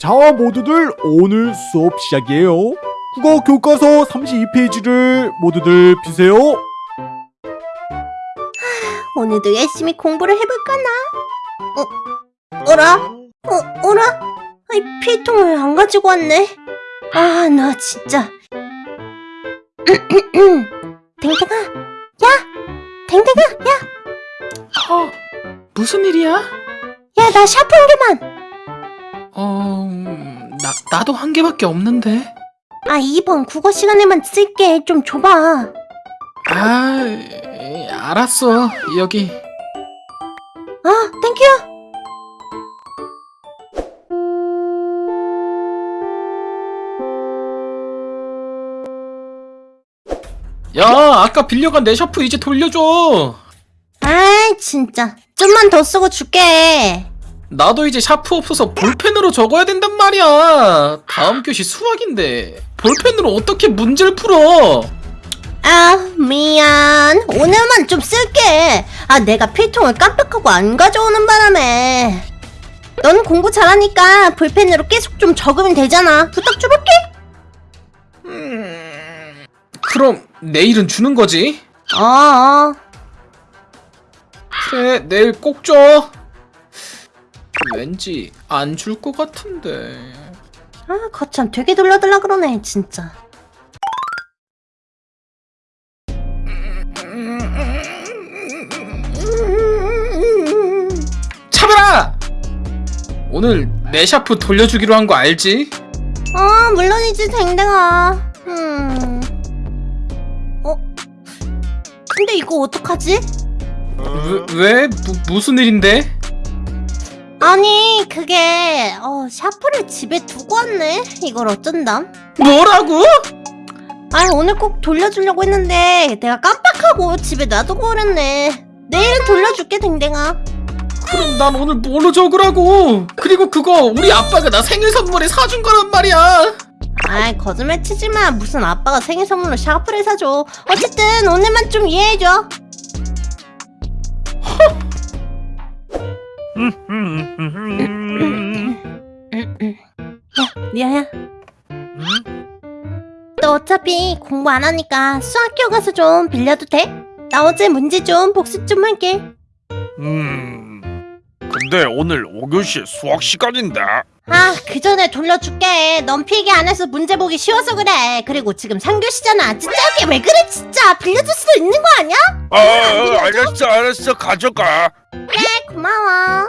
자 모두들 오늘 수업 시작이에요 국어 교과서 32페이지를 모두들 피세요 오늘도 열심히 공부를 해볼까나? 어, 어라? 어, 어라? 아이, 필통을 안 가지고 왔네. 아, 나 진짜. 댕댕아, 야! 댕댕아, 야! 어, 무슨 일이야? 야, 나 샤프 한 개만! 나, 나도 한 개밖에 없는데. 아, 이번 국어 시간에만 쓸게. 좀 줘봐. 아, 에, 알았어. 여기. 아, thank you! 야, 아까 빌려간 내 샤프 이제 돌려줘. 아이, 진짜. 좀만 더 쓰고 줄게. 나도 이제 샤프 없어서 볼펜으로 적어야 된단 말이야. 다음 교시 수학인데. 볼펜으로 어떻게 문제를 풀어? 아, 미안. 오늘만 좀 쓸게. 아, 내가 필통을 깜빡하고 안 가져오는 바람에. 넌 공부 잘하니까 볼펜으로 계속 좀 적으면 되잖아. 부탁 좀 할게. 음, 그럼 내일은 주는 거지? 어, 어. 그래, 내일 꼭 줘. 왠지 안 줄 것 같은데. 아, 거참 되게 돌려달라 그러네, 진짜. 차별아! 오늘 내 샤프 돌려주기로 한 거 알지? 어, 물론이지, 댕댕아. 음. 어? 근데 이거 어떡하지? 왜, 왜? 무, 무슨 일인데? 아니, 그게, 어, 샤프를 집에 두고 왔네? 이걸 어쩐담? 뭐라고? 아 오늘 꼭 돌려주려고 했는데 내가 깜빡하고 집에 놔두고 오랬네 내일은 돌려줄게 댕댕아 그럼 난 오늘 뭘로 적으라고? 그리고 그거 우리 아빠가 나 생일 선물에 사준 거란 말이야. 아이 거짓말 치지마 무슨 아빠가 생일 선물로 샤프를 사줘 어쨌든 오늘만 좀 이해해줘 야 리아야 너 어차피 공부 안 하니까 수학교 가서 좀 빌려도 돼? 나 어제 문제 좀 복습 좀 할게 음. 근데 오늘 5교시 수학 시간인데. 아, 그 전에 돌려줄게. 넌 필기 안 해서 문제 보기 쉬워서 그래. 그리고 지금 3교시잖아. 진짜 이게 왜 그래, 진짜. 빌려줄 수도 있는 거 아니야? 아, 알았어, 알았어, 가져가. 그래, 고마워.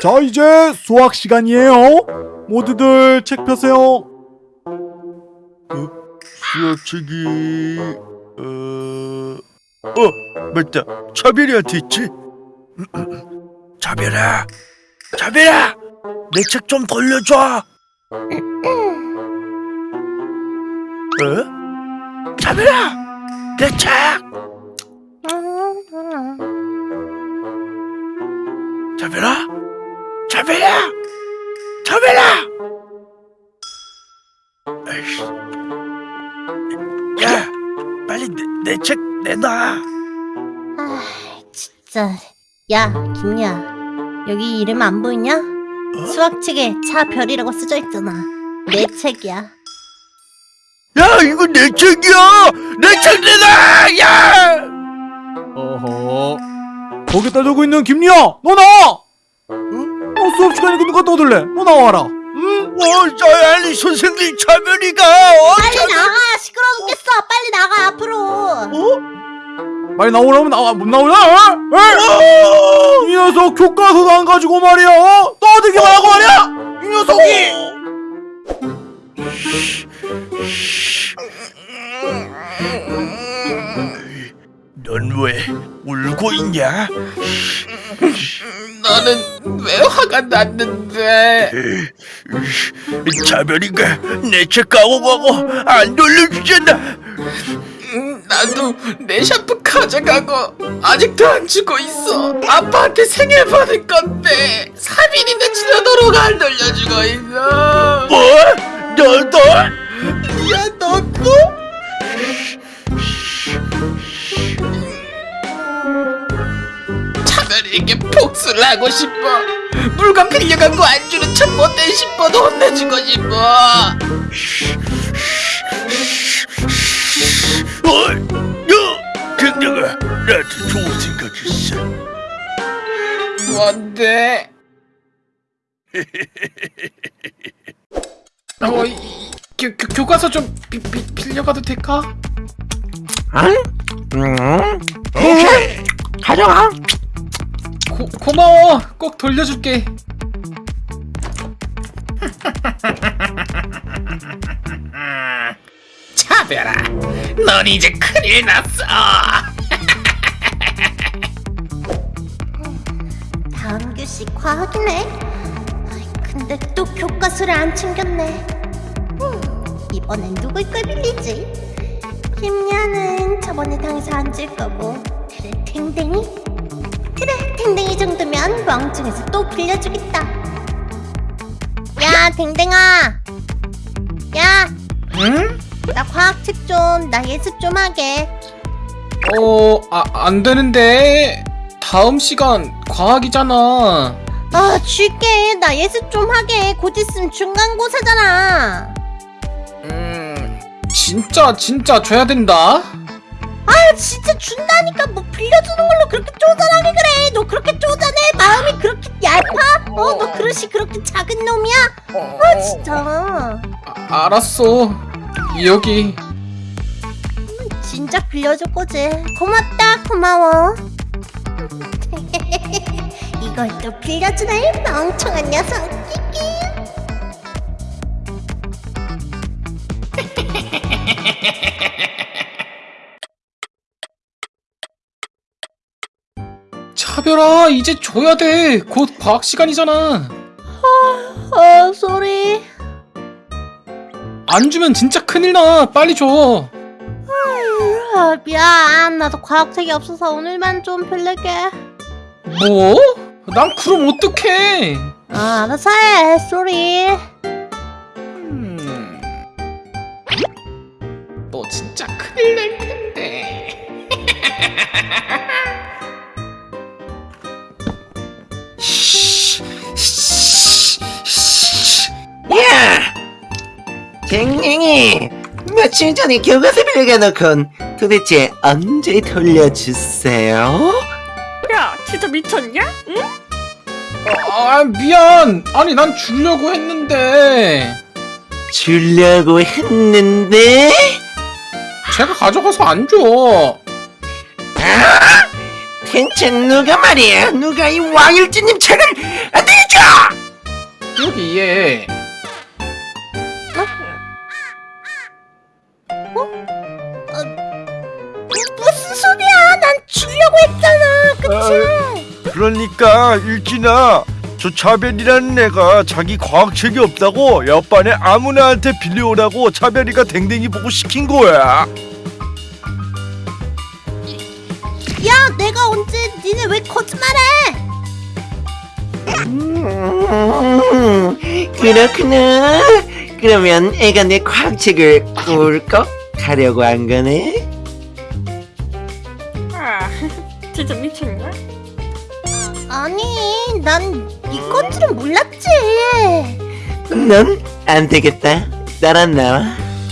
자 이제 수학 시간이에요 모두들 책 펴세요 수학책이 어, 어, 맞다. 차별이한테 있지. 차별아, 차별아, 내 책 좀 돌려줘. 어? 차별아, 내 책. 차별아, 차별아, 차별아. 아이씨. 야, 빨리 내책 내놔. 아, 진짜. 야, 김야. 여기 이름 안 보이냐? 수학책에 차별이라고 쓰여 있잖아. 내 책이야. 야, 이거 내 책이야. 내책 내놔. 야. 어허 거기다 적고 있는 김리아 너 나와 응? 너 수업 시간에 누가 떠들래 너 나와라 응? 어, 저 아니 선생님 차별이가 어, 빨리 차- 나가! 시끄러워 죽겠어! 빨리 나가, 앞으로! 어? 빨리 나오라면 나와 못 나오냐 어? 어? 이 녀석 교과서도 안 가지고 말이야 어? 떠들기만 하고 말이야 이 녀석이 넌 왜 울고 있냐? 나는 왜 화가 났는데? 차별이가 내 책 가고 가고 안 돌려주잖아. 음, 나도 내 샤프 가져가고 아직도 안 주고 있어. 아빠한테 생일 받을 건데 3일이나 지나도록 안 돌려주고 있어. 뭐? 너도? 야 너도? 이게 복수를 하고 싶어 물건 빌려간 거 안 주는 척 못된 싶어도 혼내주고 싶어 어, 야, 댕댕아, 나한테 좋은 생각 있어. 뭔데? 어, 이, 이, 교, 교, 교과서 좀 비, 비, 빌려가도 될까? 오케이, 가져가. 고, 고마워 꼭 돌려줄게 차별아 넌 이제 큰일 났어 다음 교시 과학이네. 아이, 근데 또 교과서를 안 챙겼네. 음, 이번엔 누굴 걸 빌리지? 김야는 저번에 당해서 앉을 거고. 그래, 댕댕이? 댕댕이 정도면 멍청해서 또 빌려주겠다. 야, 댕댕아! 야, 응? 나 과학책 좀, 나 예습 좀 하게. 어, 아, 안 되는데 다음 시간 과학이잖아 아, 줄게. 나 예습 좀 하게. 곧 있으면 중간고사잖아. 음 진짜 진짜 줘야 된다 아 진짜 준다니까 뭐 빌려주는 걸로 그렇게 쪼잔하게 그래. 너 그렇게 쪼잔해. 마음이 그렇게 얇아? 어너 그릇이 그렇게 작은 놈이야? 아 진짜. 아, 알았어. 여기. 진짜 빌려줄 거지. 고맙다 고마워. 이걸 또 빌려주네 멍청한 녀석. 끼끼 차별아 이제 줘야 돼곧 과학 시간이잖아. 어 sorry. 안 주면 진짜 큰일 나. 빨리 줘. 아, 미안. 나도 과학책이 없어서 오늘만 좀 빌릴게. 뭐? 난 그럼 어떡해? 아 알아서 해 sorry. 음... 너 진짜 큰일 날 텐데 댕댕이 며칠 전에 교과서 빌려놓건 도대체 언제 돌려주세요? 야, 진짜 미쳤냐? 응? 아 미안 아니 난 주려고 했는데 주려고 했는데 제가 가져가서 안 줘. 대체 누가 말이야 누가 이 왕일지님 책을 안 내줘 여기 얘. 그러니까 일진아, 저 차별이라는 애가 자기 과학책이 없다고 옆반에 아무나한테 빌려오라고 차별이가 댕댕이 보고 시킨 거야. 야 내가 언제 니네 왜 거짓말해? 음, 그렇구나. 그러면 애가 내 과학책을 꿀꺽 하려고 한 거네 아니 난네 건지는 몰랐지. 넌 안 되겠다. 따라 나와.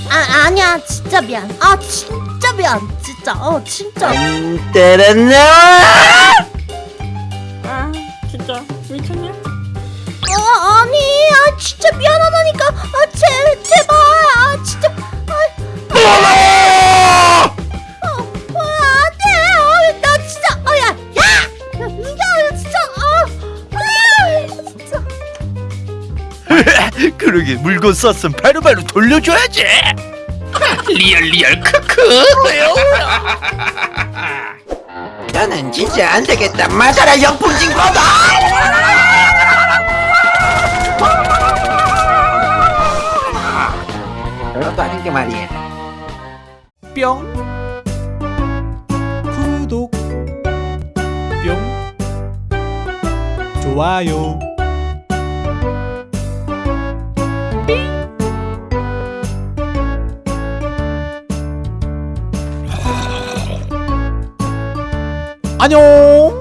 아 아니야. 진짜 미안. 아 진짜 미안. 진짜. 어 진짜. 안 따라 나와! 아, 진짜. 미쳤냐? 물건 썼으면 바로바로 돌려줘야지. 리얼 리얼 크크. 너는 진짜 안 되겠다. 맞아라 영풍진 거다. 너도 하는 게 말이야. 뿅. 구독. 뿅. 좋아요 안녕